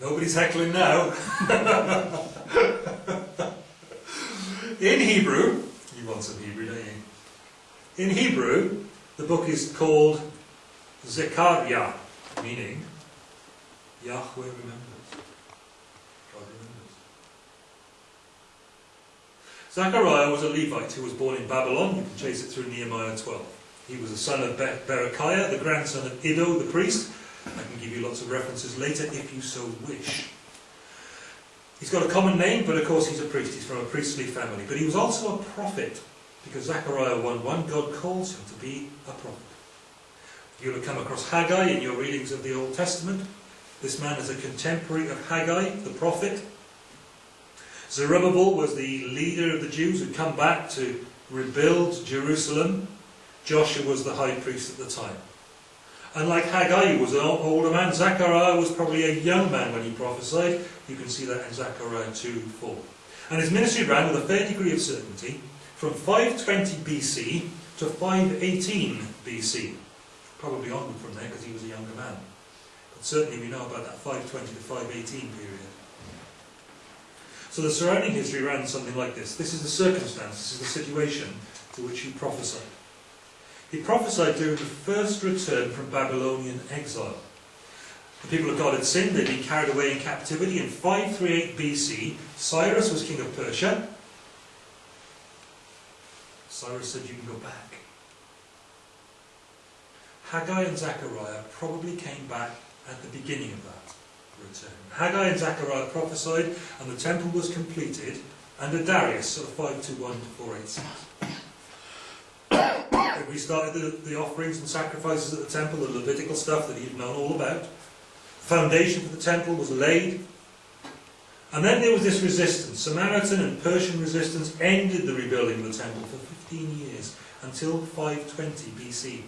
Nobody's heckling now. In Hebrew, you want some Hebrew, don't you? In Hebrew, the book is called Zechariah, meaning Yahweh remembers. God remembers. Zechariah was a Levite who was born in Babylon. You can chase it through Nehemiah 12. He was the son of Berechiah, the grandson of Iddo, the priest. Can give you lots of references later if you so wish. He's got a common name, but of course he's a priest. He's from a priestly family. But he was also a prophet, because Zechariah 1.1, God calls him to be a prophet. You'll have come across Haggai in your readings of the Old Testament. This man is a contemporary of Haggai, the prophet. Zerubbabel was the leader of the Jews who'd come back to rebuild Jerusalem. Joshua was the high priest at the time. And like Haggai was an older man, Zechariah was probably a young man when he prophesied. You can see that in Zechariah 2 4. And his ministry ran with a fair degree of certainty from 520 BC to 518 BC. Probably onward from there because he was a younger man. But certainly we know about that 520 to 518 period. So the surrounding history ran something like this. This is the circumstance, this is the situation to which he prophesied. He prophesied during the first return from Babylonian exile. The people of God had sinned, they'd been carried away in captivity. In 538 BC, Cyrus was king of Persia. Cyrus said, You can go back. Haggai and Zechariah probably came back at the beginning of that return. Haggai and Zechariah prophesied, and the temple was completed under Darius, sort of 521 to 486 we started the, the offerings and sacrifices at the temple, the Levitical stuff that he'd known all about. The foundation for the temple was laid. And then there was this resistance. Samaritan and Persian resistance ended the rebuilding of the temple for 15 years, until 520 BC.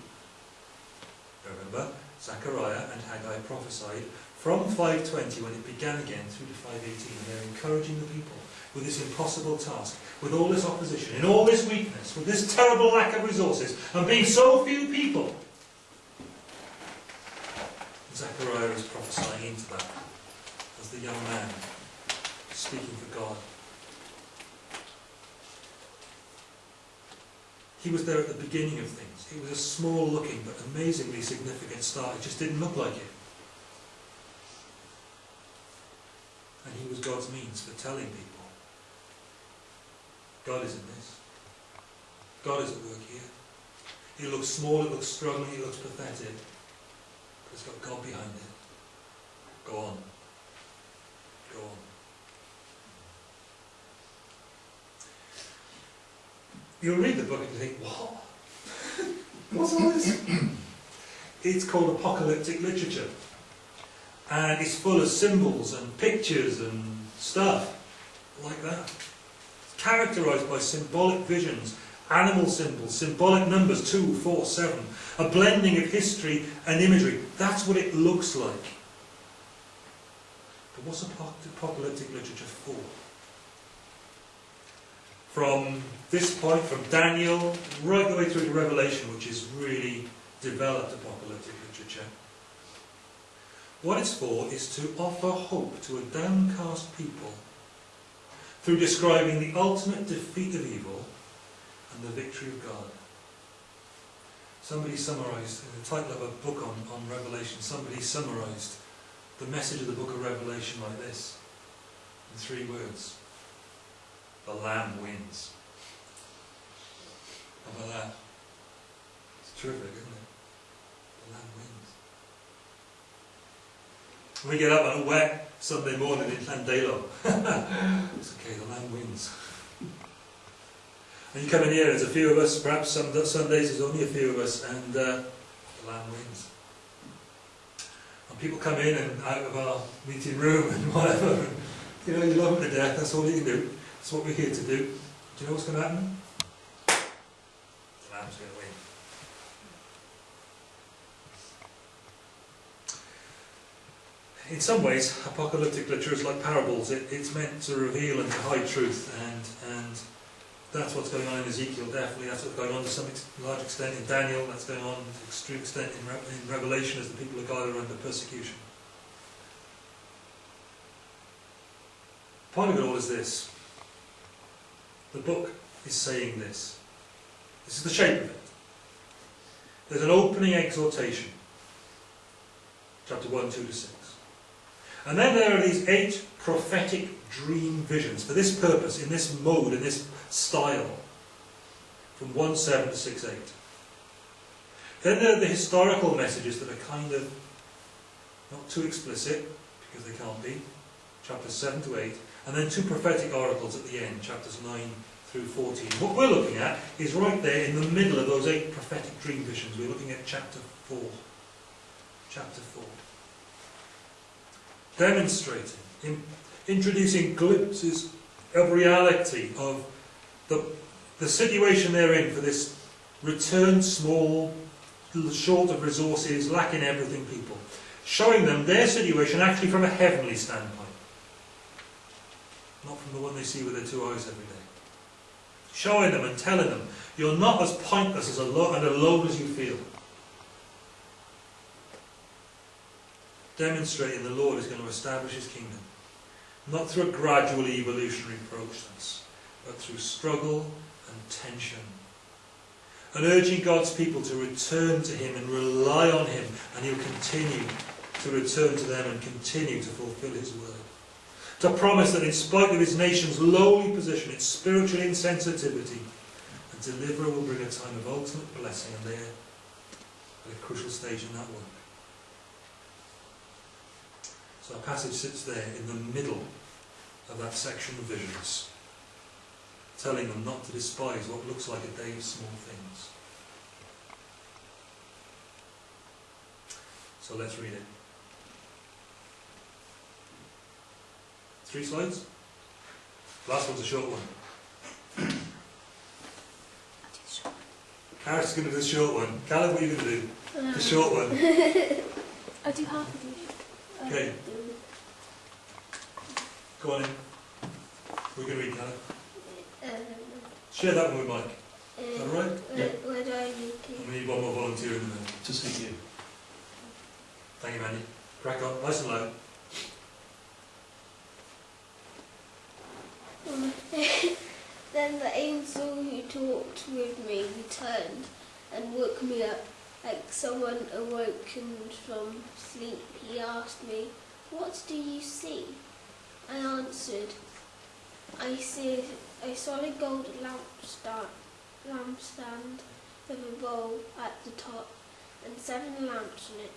Remember, Zechariah and Haggai prophesied from 520 when it began again through to 518, and they're encouraging the people with this impossible task, with all this opposition, in all this weakness, with this terrible lack of resources, and being so few people. Zechariah is prophesying into that as the young man speaking for God. He was there at the beginning of things. It was a small looking but amazingly significant start. It just didn't look like it. And he was God's means for telling people God is in this. God is at work here. It looks small, it looks struggling, it looks pathetic. But it's got God behind it. Go on. Go on. You'll read the book and you think, what? What's all this? it's called apocalyptic literature. And it's full of symbols and pictures and stuff like that characterized by symbolic visions, animal symbols, symbolic numbers, 2, 4, 7, a blending of history and imagery. That's what it looks like. But what's apocalyptic literature for? From this point, from Daniel, right the way through to Revelation, which is really developed apocalyptic literature, what it's for is to offer hope to a downcast people through describing the ultimate defeat of evil and the victory of God. Somebody summarized, in the title of a book on, on Revelation, somebody summarized the message of the book of Revelation like this, in three words. The Lamb wins. How about that? It's terrific, isn't it? The Lamb wins. We get up on a wet Sunday morning in Llandeilo. it's okay, the Lamb wins. And you come in here, there's a few of us, perhaps some Sundays there's only a few of us, and uh, the Lamb wins. And people come in and out of our meeting room and whatever, and, you know, you love them to death, that's all you can do. That's what we're here to do. Do you know what's going to happen? The Lamb's going to win. In some ways, apocalyptic literature is like parables. It, it's meant to reveal and to hide truth, and and that's what's going on in Ezekiel. Definitely, that's what's going on to some ex large extent in Daniel. That's going on to extreme extent in, Re in Revelation as the people of God are under persecution. point of it all is this. The book is saying this. This is the shape of it. There's an opening exhortation. Chapter 1, 2 to 6. And then there are these eight prophetic dream visions for this purpose, in this mode, in this style, from 1 7 to 6 8. Then there are the historical messages that are kind of not too explicit, because they can't be, chapters 7 to 8, and then two prophetic oracles at the end, chapters 9 through 14. What we're looking at is right there in the middle of those eight prophetic dream visions. We're looking at chapter 4. Chapter 4. Demonstrating, in, introducing glimpses of reality, of the, the situation they're in for this returned small, short of resources, lacking everything people. Showing them their situation actually from a heavenly standpoint. Not from the one they see with their two eyes every day. Showing them and telling them, you're not as pointless as alone, and alone as you feel. Demonstrating the Lord is going to establish his kingdom. Not through a gradual evolutionary process, but through struggle and tension. And urging God's people to return to him and rely on him, and he'll continue to return to them and continue to fulfill his word. To promise that in spite of his nation's lowly position, its spiritual insensitivity, a deliverer will bring a time of ultimate blessing, and there, at a crucial stage in that work. So our passage sits there in the middle of that section of visions, telling them not to despise what looks like a day of small things. So let's read it. Three slides? Last one's a short one. Karen's going to do the short one. Callum, what are you going to do? The short one. I'll do half of you. Okay. Go on in. We're going to read, Callum. Um, Share that one with Mike. uh, All right? where, where do I need to? We need one more volunteer in the middle. To see you. Thank you, Mandy. Crack on. Nice and loud. then the angel who talked with me returned and woke me up like someone awakened from sleep. He asked me, What do you see? I answered, I see a solid gold lampstand, lampstand with a bowl at the top and seven lamps in it,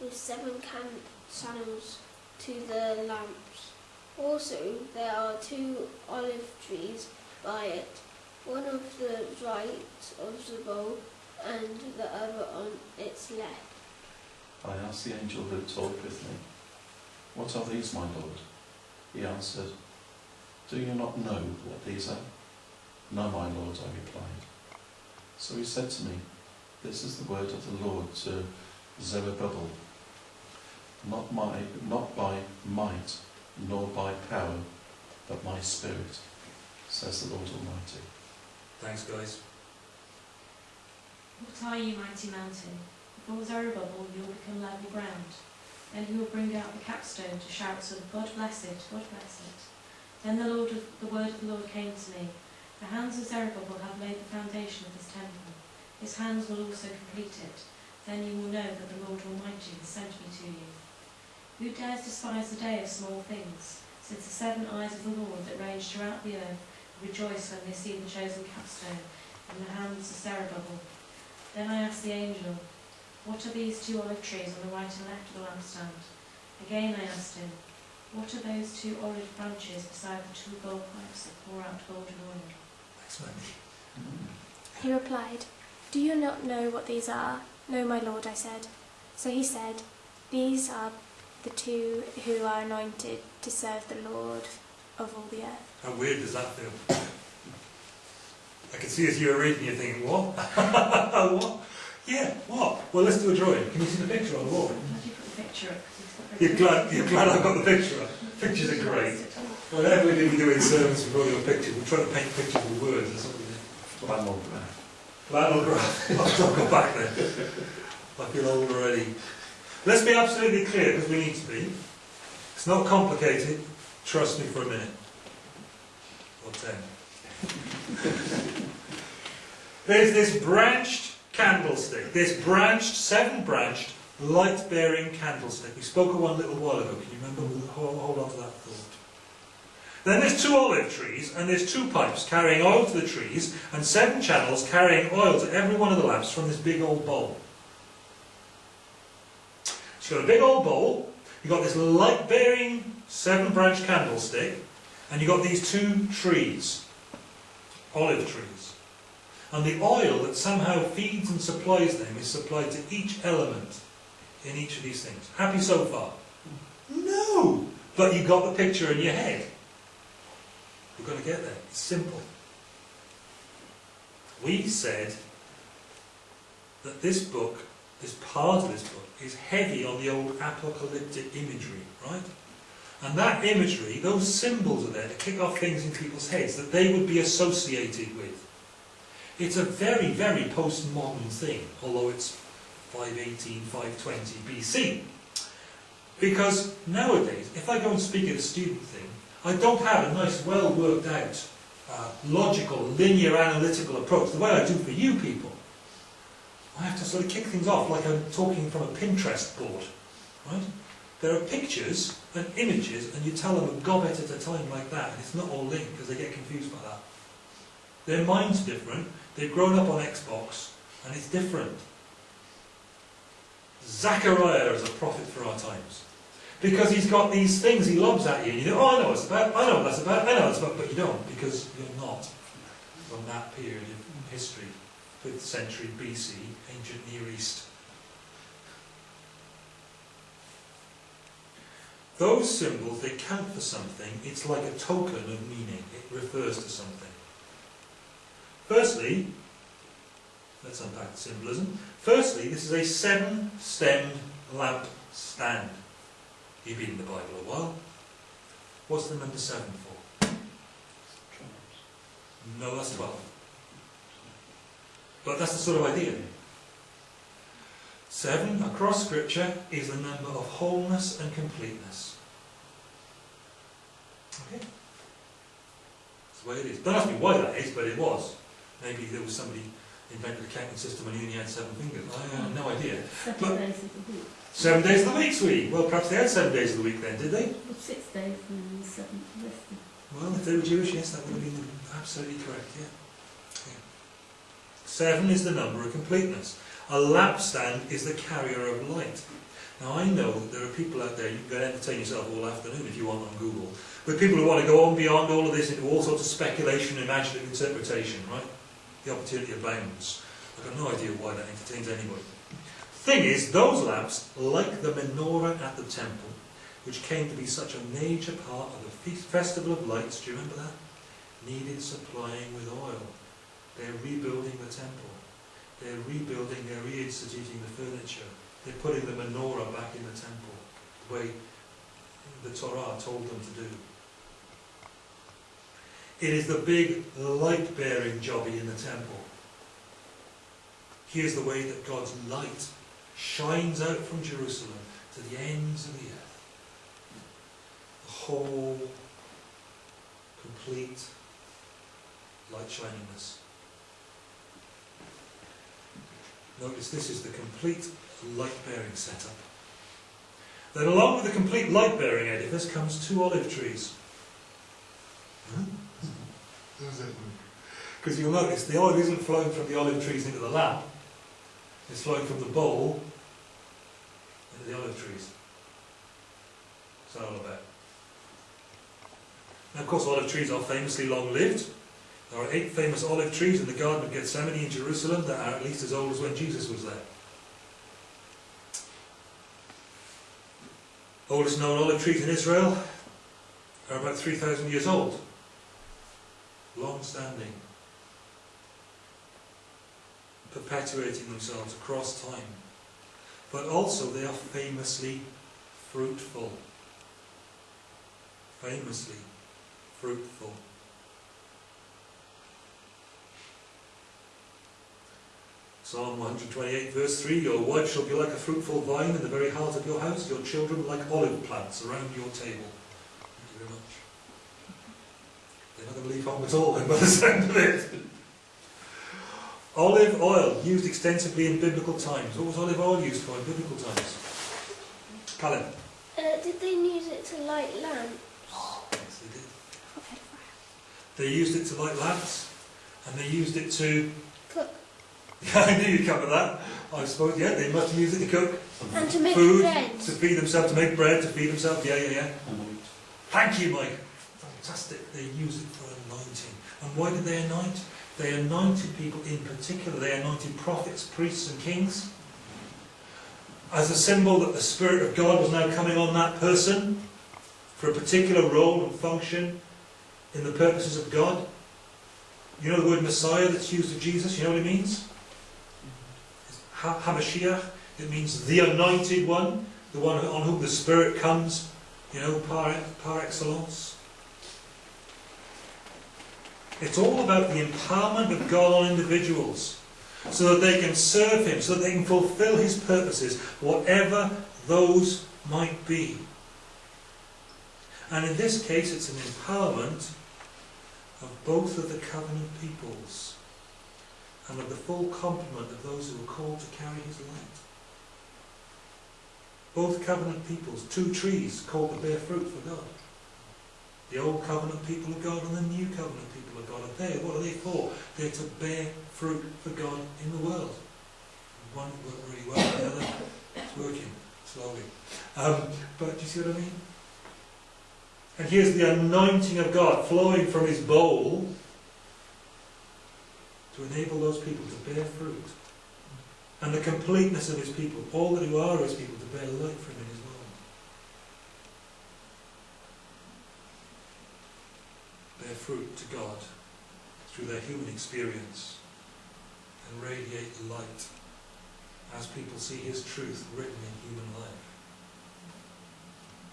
with seven can- channels to the lamps. Also, there are two olive trees by it, one of the right of the bowl and the other on its left. I asked the angel who talked with me, What are these, my Lord? He answered, Do you not know what these are? No, my Lord, I replied. So he said to me, This is the word of the Lord to Zerubbabel. Not, my, not by might, nor by power, but my spirit, says the Lord Almighty. Thanks, guys. What are you, mighty mountain? Before Zerubbabel you will become level ground. Then he will bring out the capstone to shouts of God bless it, God bless it. Then the Lord of, the word of the Lord came to me. The hands of Zerubbabel have laid the foundation of this temple. His hands will also complete it. Then you will know that the Lord Almighty has sent me to you. Who dares despise the day of small things, since the seven eyes of the Lord that range throughout the earth rejoice when they see the chosen capstone in the hands of Zerubbabel? Then I asked the angel, What are these two olive trees on the right and left of the lampstand? Again I asked him, What are those two olive branches beside the two gold pipes that pour out golden oil? Thanks, Mandy. He replied, Do you not know what these are? No, my lord, I said. So he said, These are the two who are anointed to serve the Lord of all the earth. How weird does that feel? I can see as you were reading, you're thinking, what? what? Yeah, what? Well, let's do a drawing. Can you see the picture on the wall? You put the picture up? 'Cause it's not very You're glad, you're glad I've got the picture up. Pictures are great. Whenever we do doing sermons with all your pictures, we're trying to paint pictures with words. That's what we do. Flannel graph. Flannel graph. I'll go back there. I feel old already. Let's be absolutely clear, because we need to be. It's not complicated. Trust me for a minute. or ten. There's this branched candlestick, this branched, seven branched, light bearing candlestick. We spoke of one a little while ago. Can you remember? Hold, hold on to that thought. Then there's two olive trees, and there's two pipes carrying oil to the trees, and seven channels carrying oil to every one of the lamps from this big old bowl. So you've got a big old bowl, you've got this light bearing seven branch candlestick, and you've got these two trees, olive trees. And the oil that somehow feeds and supplies them is supplied to each element in each of these things. Happy so far? No! But you got the picture in your head. We're going to get there. It's simple. We said that this book, this part of this book, is heavy on the old apocalyptic imagery, right? And that imagery, those symbols are there to kick off things in people's heads that they would be associated with. It's a very, very postmodern thing, although it's 518, 520 BC. Because nowadays, if I go and speak at a student thing, I don't have a nice, well worked out, uh, logical, linear, analytical approach, the way I do for you people. I have to sort of kick things off like I'm talking from a Pinterest board. Right? There are pictures and images, and you tell them a gobbet at a time like that, and it's not all linked because they get confused by that. Their mind's different, they've grown up on Xbox, and it's different. Zachariah is a prophet for our times. Because he's got these things he lobs at you, and you know, oh, I know it's about, I know what that's about, I know it's about, but you don't, because you're not from that period of history, 5th century BC, ancient Near East. Those symbols, they count for something, it's like a token of meaning, it refers to something. Firstly, let's unpack the symbolism. Firstly, this is a seven-stemmed lamp stand. You've been in the Bible a while. What's the number seven for? No, that's twelve. But that's the sort of idea. Seven, across Scripture, is the number of wholeness and completeness. Okay? That's the way it is. Don't ask me why that is, but it was. Maybe there was somebody invented a counting system and he only had seven fingers. I have no idea. Seven But- days of the week. Seven days of the week, sweetie. Well, perhaps they had seven days of the week then, did they? Well, six days and then the resting. Well, if they were Jewish, yes, that would have been absolutely correct, yeah. yeah. Seven is the number of completeness. A lampstand is the carrier of light. Now, I know that there are people out there, you can go and entertain yourself all afternoon if you want on Google, with people who want to go on beyond all of this into all sorts of speculation, imaginative interpretation, right? The opportunity abounds. I've got no idea why that entertains anybody. Thing is, those lamps, like the menorah at the temple, which came to be such a major part of the Festival of Lights, do you remember that? Needed supplying with oil. They're rebuilding the temple. They're rebuilding, they're reinstituting the furniture. They're putting the menorah back in the temple, the way the Torah told them to do. It is the big light-bearing jobby in the temple. Here's the way that God's light shines out from Jerusalem to the ends of the earth. The whole, complete light shiningness. Notice this is the complete light-bearing setup. Then along with the complete light-bearing edifice comes two olive trees. Hmm? Because you'll notice the oil isn't flowing from the olive trees into the lamp, it's flowing from the bowl into the olive trees. That all about? Now, of course, olive trees are famously long-lived. There are eight famous olive trees in the Garden of Gethsemane in Jerusalem that are at least as old as when Jesus was there. Oldest known olive trees in Israel are about 3,000 years old. Long-standing. Perpetuating themselves across time. But also they are famously fruitful. Famously fruitful. Psalm 128 verse 3, Your wife shall be like a fruitful vine in the very heart of your house, your children like olive plants around your table. Thank you very much. They're not going to leave home at all then by the sound of it. Olive oil, used extensively in biblical times. What was olive oil used for in biblical times? Callum? Uh, did they use it to light lamps? Yes, they did. I've heard of fire. They used it to light lamps, and they used it to... Cook. Yeah, I knew you'd cover that. I suppose, yeah, they must have used it to cook And to make food, bread. to feed themselves, to make bread, to feed themselves. Yeah, yeah, yeah. Thank you, Mike. Fantastic. They use it for anointing. And why did they anoint? They anointed people in particular. They anointed prophets, priests, and kings as a symbol that the Spirit of God was now coming on that person for a particular role and function in the purposes of God. You know the word Messiah that's used of Jesus? You know what it means? Ha- Hamashiach. It means the anointed one, the one on whom the Spirit comes you know, par, par excellence. It's all about the empowerment of God on individuals so that they can serve Him, so that they can fulfill His purposes, whatever those might be. And in this case, it's an empowerment of both of the covenant peoples and of the full complement of those who are called to carry His light both covenant peoples, two trees called to bear fruit for God. The old covenant people of God and the new covenant people of God are there. What are they for? They're to bear fruit for God in the world. One worked really well, the other is working slowly. Um, but do you see what I mean? And here's the anointing of God flowing from his bowl to enable those people to bear fruit and the completeness of his people, all that who are his people, to bear light for him Bear fruit to God through their human experience and radiate light as people see his truth written in human life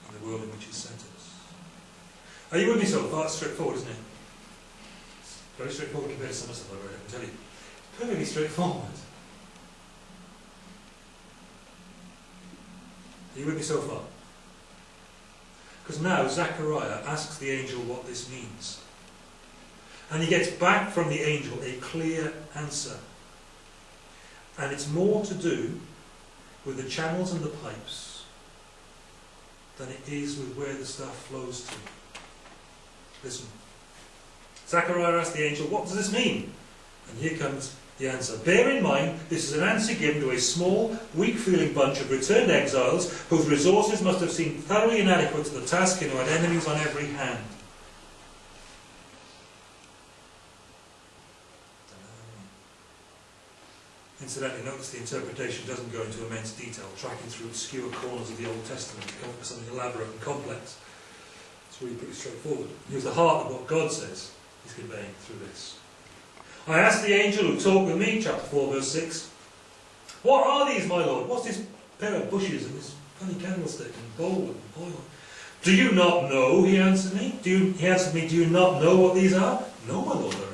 in the world in which he sent us. Are you with me so far? Straightforward, isn't it? Very straightforward compared to some of stuff I've read, I can tell you. Perfectly straightforward. Are you with me so far? Because now Zechariah asks the angel what this means. And he gets back from the angel a clear answer. And it's more to do with the channels and the pipes than it is with where the stuff flows to. Listen. Zachariah asks the angel, what does this mean? And here comes the answer. Bear in mind, this is an answer given to a small, weak-feeling bunch of returned exiles whose resources must have seemed thoroughly inadequate to the task and who had enemies on every hand. Incidentally, notice the interpretation doesn't go into immense detail, tracking through obscure corners of the Old Testament to come up with something elaborate and complex. It's really pretty straightforward. Here's the heart of what God says He's conveying through this. I asked the angel who talked with me, chapter 4, verse 6, What are these, my lord? What's this pair of bushes and this funny candlestick and bowl and oil? Do you not know? He answered me. Do you, he answered me, Do you not know what these are? No, my lord.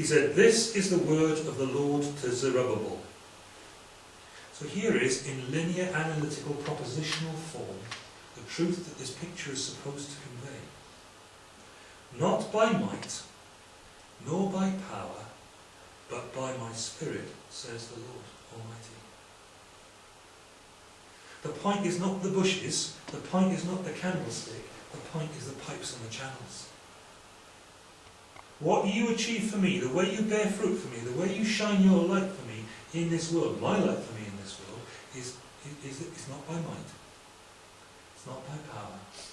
He said, This is the word of the Lord to Zerubbabel. So here is, in linear analytical propositional form, the truth that this picture is supposed to convey. Not by might, nor by power, but by my Spirit, says the Lord Almighty. The point is not the bushes, the point is not the candlestick, the point is the pipes and the channels. What you achieve for me, the way you bear fruit for me, the way you shine your light for me in this world, my light for me in this world, is, is, is not by might. It's not by power. It's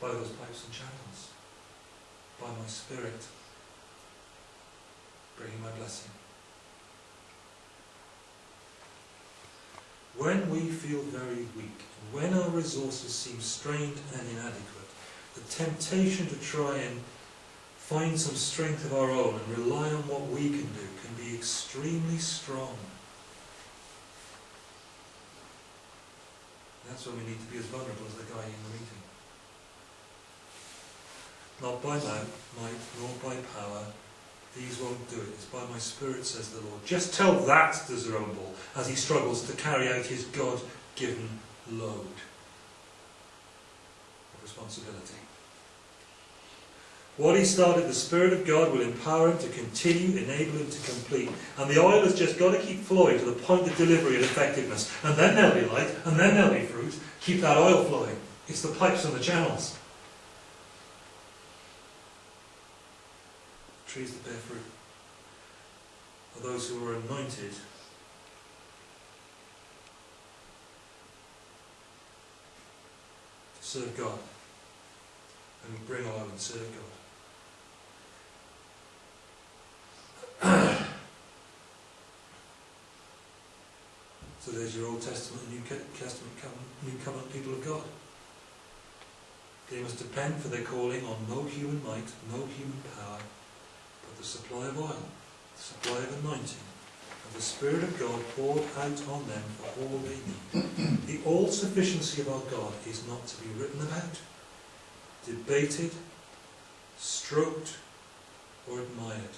by those pipes and channels by my Spirit, bringing my blessing. When we feel very weak, when our resources seem strained and inadequate, the temptation to try and find some strength of our own and rely on what we can do can be extremely strong. That's when we need to be as vulnerable as the guy in the meeting not by might, nor by power. These won't do it. It's by my Spirit, says the Lord. Just tell that to Zerubbabel as he struggles to carry out his God-given load of responsibility. What he started, the Spirit of God will empower him to continue, enable him to complete. And the oil has just got to keep flowing to the point of delivery and effectiveness. And then there'll be light, and then there'll be fruit. Keep that oil flowing. It's the pipes and the channels. Trees that bear fruit are those who are anointed serve God. And bring oil and serve God. So there's your Old Testament and New Testament New Covenant people of God. They must depend for their calling on no human might, no human power, but the supply of oil, the supply of anointing, and the Spirit of God poured out on them for all they need. the all-sufficiency of our God is not to be written about, debated, stroked, or admired.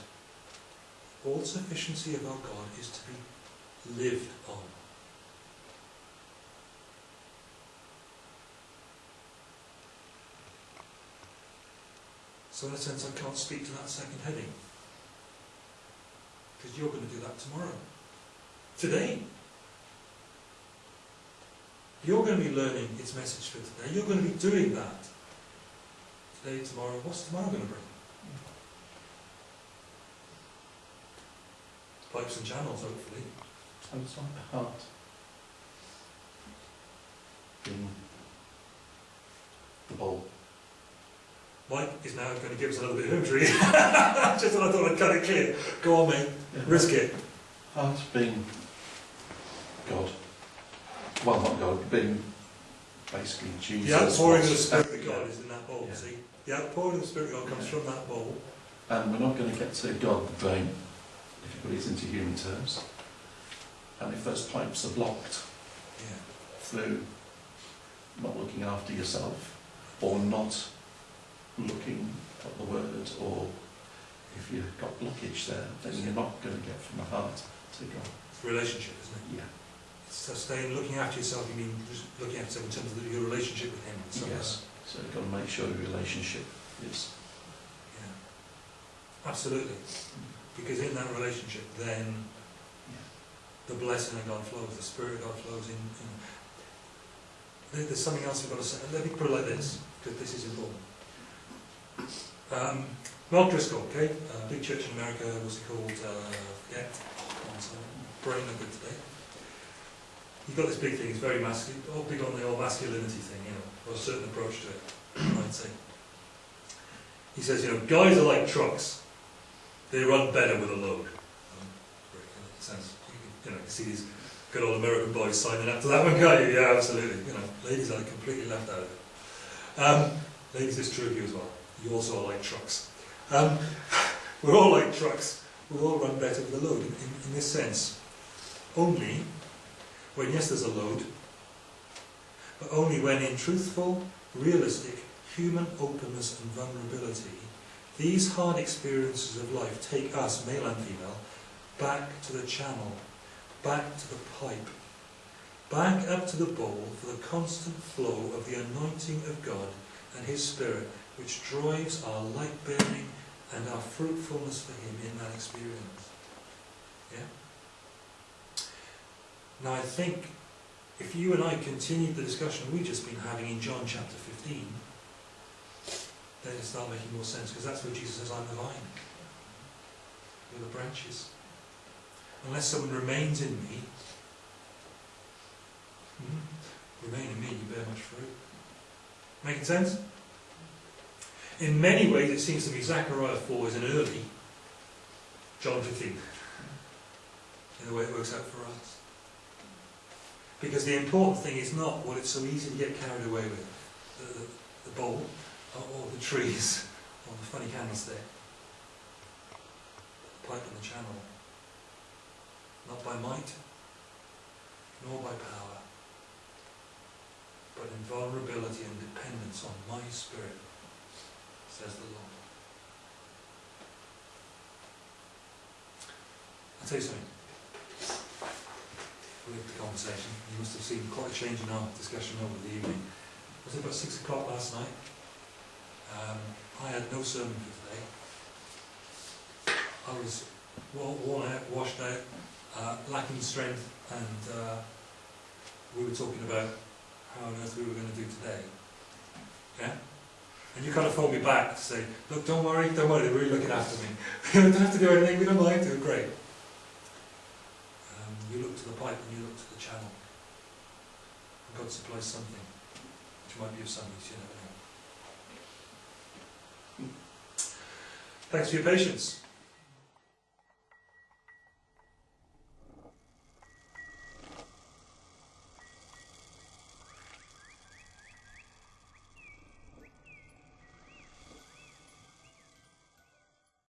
All-sufficiency of our God is to be lived on. So in a sense I can't speak to that second heading. Because you're going to do that tomorrow. Today. You're going to be learning its message for today. You're going to be doing that. Today, tomorrow. What's tomorrow going to bring? Pipes and channels, hopefully. So it's like the heart being the bowl. Mike is now going to give us a little bit of imagery. Just I thought I'd cut it clear. Go on, mate. Risk it. Heart being God. Well, not God, being basically Jesus. The outpouring of the Spirit of yeah. God is in that bowl, Yeah. see? The outpouring of the Spirit of God comes Yeah. from that bowl. And we're not going to get to God brain, if you put it into human terms. And if those pipes are blocked Yeah. through not looking after yourself, or not looking at the word, or if you've got blockage there, then you're not going to get from the heart to God. It's a relationship, isn't it? Yeah. So staying, looking after yourself, you mean just looking after yourself in terms of your relationship with Him. Yes. So you've got to make sure your relationship is. Yeah. Absolutely. Because in that relationship, then the blessing of God flows, the Spirit of God flows in. in. There's something else we've got to say. Let me put it like this, because this is important. Um, Mark Driscoll, okay, uh, big church in America, was it called? Uh. Oh, son. brain not good today. He's got this big thing, he's very masculine, all big on the old masculinity thing, you know, or a certain approach to it, I'd say. He says, you know, guys are like trucks. They run better with a load. Um, sense. You know, you see these good old American boys signing up to that one, can't you? Yeah, absolutely. You know, ladies are completely left out of it. Um, ladies, it's true of you as well. You also like trucks. Um, we're all like trucks. We all run better with a load in, in this sense. Only when, yes, there's a load, but only when in truthful, realistic, human openness and vulnerability, these hard experiences of life take us, male and female, back to the channel, back to the pipe, back up to the bowl for the constant flow of the anointing of God and His Spirit, which drives our light bearing and our fruitfulness for Him in that experience. Yeah? Now I think if you and I continued the discussion we've just been having in John chapter 15, then it start making more sense, because that's where Jesus says, I'm the vine. You're the branches. Unless someone remains in me, hmm, remain in me, you bear much fruit. Making sense? In many ways, it seems to me Zechariah 4 is an early John 15, in the way it works out for us. Because the important thing is not what it's so easy to get carried away with, the, the, the bowl, or, or the trees, or the funny candlestick, the pipe and the channel. Not by might, nor by power, but in vulnerability and dependence on my spirit, says the Lord. I'll tell you something. Had the conversation. You must have seen quite a change in our discussion over the evening. Was it about six o'clock last night? Um, I had no sermon for today. I was wo- worn out, washed out, uh, lacking strength, and uh, we were talking about how on earth we were going to do today. Yeah? And you kind of phoned me back to say, look, don't worry, don't worry, they're really looking after me. we don't have to do anything, we don't mind, do great. Um, you look to the pipe and you look to the channel. And God supplies something, which might be of some use, you never know. Thanks for your patience.